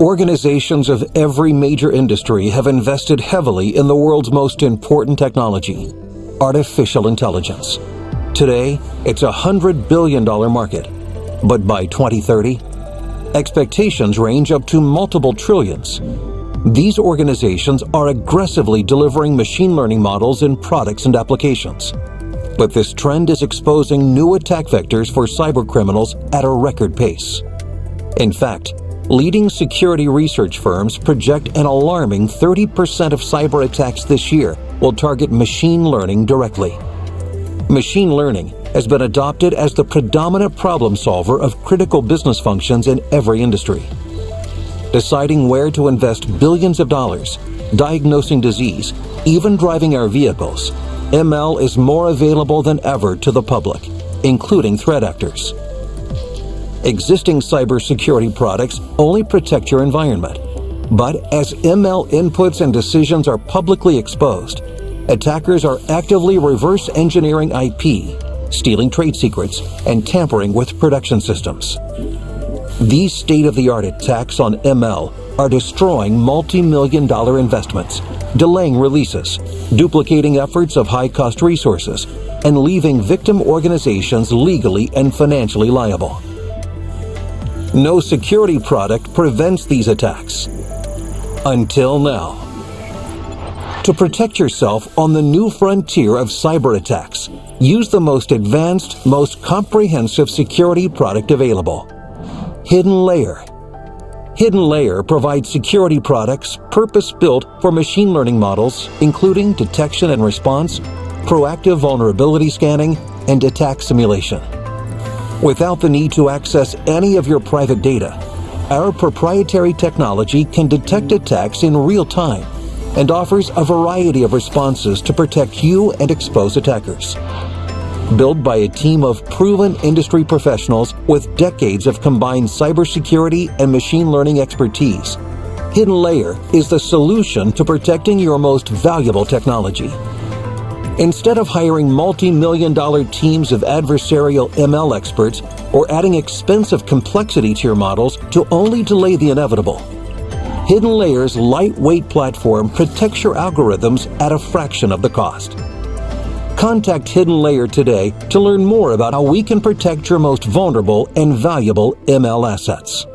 Organizations of every major industry have invested heavily in the world's most important technology, artificial intelligence. Today, it's a $100 billion market. But by 2030, expectations range up to multiple trillions. These organizations are aggressively delivering machine learning models in products and applications. But this trend is exposing new attack vectors for cybercriminals at a record pace. In fact, leading security research firms project an alarming 30% of cyber attacks this year will target machine learning directly. Machine learning has been adopted as the predominant problem solver of critical business functions in every industry deciding where to invest billions of dollars, diagnosing disease, even driving our vehicles, ML is more available than ever to the public, including threat actors. Existing cybersecurity products only protect your environment. But as ML inputs and decisions are publicly exposed, attackers are actively reverse engineering IP, stealing trade secrets, and tampering with production systems. These state-of-the-art attacks on ML are destroying multi-million dollar investments, delaying releases, duplicating efforts of high-cost resources, and leaving victim organizations legally and financially liable. No security product prevents these attacks. Until now. To protect yourself on the new frontier of cyber attacks, use the most advanced, most comprehensive security product available. Hidden Layer. Hidden Layer provides security products purpose-built for machine learning models, including detection and response, proactive vulnerability scanning, and attack simulation. Without the need to access any of your private data, our proprietary technology can detect attacks in real time and offers a variety of responses to protect you and expose attackers built by a team of proven industry professionals with decades of combined cybersecurity and machine learning expertise. Hidden Layer is the solution to protecting your most valuable technology. Instead of hiring multi-million dollar teams of adversarial ML experts or adding expensive complexity to your models to only delay the inevitable, Hidden Layer's lightweight platform protects your algorithms at a fraction of the cost. Contact Hidden Layer today to learn more about how we can protect your most vulnerable and valuable ML assets.